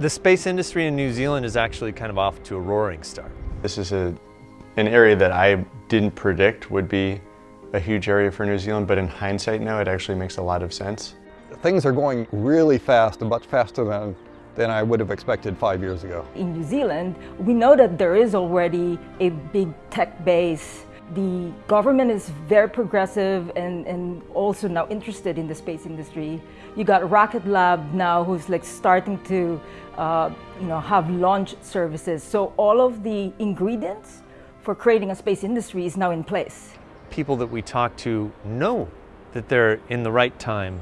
The space industry in New Zealand is actually kind of off to a roaring start. This is a, an area that I didn't predict would be a huge area for New Zealand, but in hindsight now it actually makes a lot of sense. Things are going really fast, much faster than, than I would have expected five years ago. In New Zealand, we know that there is already a big tech base the government is very progressive and, and also now interested in the space industry. You got Rocket Lab now who's like starting to uh, you know, have launch services. So all of the ingredients for creating a space industry is now in place. People that we talk to know that they're in the right time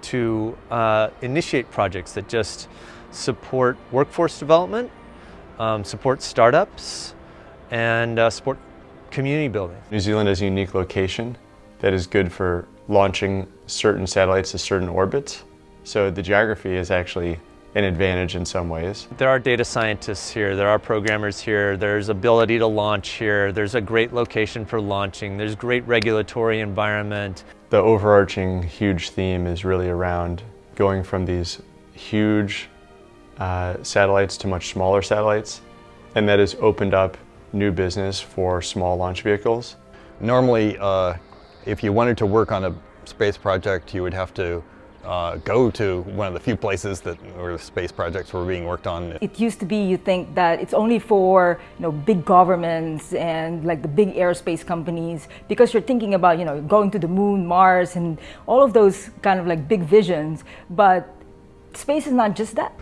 to uh, initiate projects that just support workforce development, um, support startups, and uh, support community building. New Zealand is a unique location that is good for launching certain satellites to certain orbits. So the geography is actually an advantage in some ways. There are data scientists here, there are programmers here, there's ability to launch here, there's a great location for launching, there's great regulatory environment. The overarching huge theme is really around going from these huge uh, satellites to much smaller satellites, and that has opened up new business for small launch vehicles. Normally, uh, if you wanted to work on a space project, you would have to uh, go to one of the few places that where the space projects were being worked on. It used to be you think that it's only for you know big governments and like the big aerospace companies because you're thinking about you know going to the moon, Mars, and all of those kind of like big visions. But space is not just that.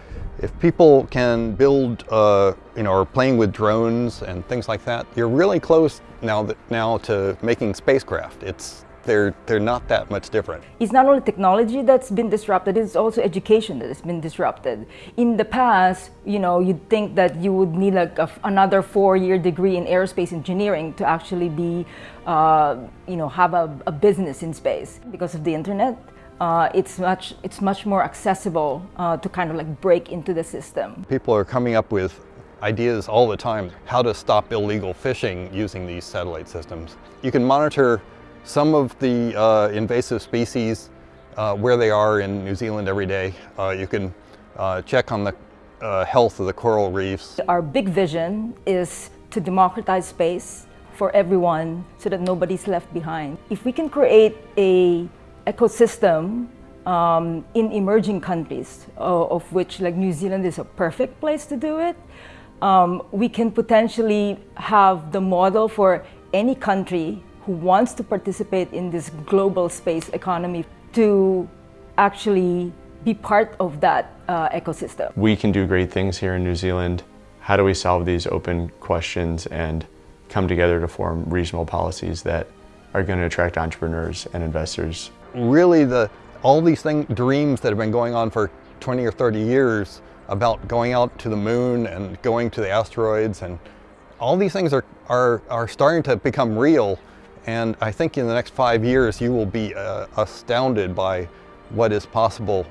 If people can build, uh, you know, or playing with drones and things like that, you're really close now that, now to making spacecraft. It's they're they're not that much different. It's not only technology that's been disrupted; it's also education that has been disrupted. In the past, you know, you'd think that you would need like a, another four-year degree in aerospace engineering to actually be, uh, you know, have a, a business in space because of the internet uh, it's much it's much more accessible uh, to kind of like break into the system. People are coming up with ideas all the time how to stop illegal fishing using these satellite systems. You can monitor some of the uh, invasive species uh, where they are in New Zealand every day. Uh, you can uh, check on the health of the coral reefs. Our big vision is to democratize space for everyone so that nobody's left behind. If we can create a ecosystem um, in emerging countries, uh, of which like New Zealand is a perfect place to do it, um, we can potentially have the model for any country who wants to participate in this global space economy to actually be part of that uh, ecosystem. We can do great things here in New Zealand. How do we solve these open questions and come together to form regional policies that are going to attract entrepreneurs and investors really the all these things, dreams that have been going on for 20 or 30 years about going out to the moon and going to the asteroids and all these things are, are, are starting to become real. And I think in the next five years you will be uh, astounded by what is possible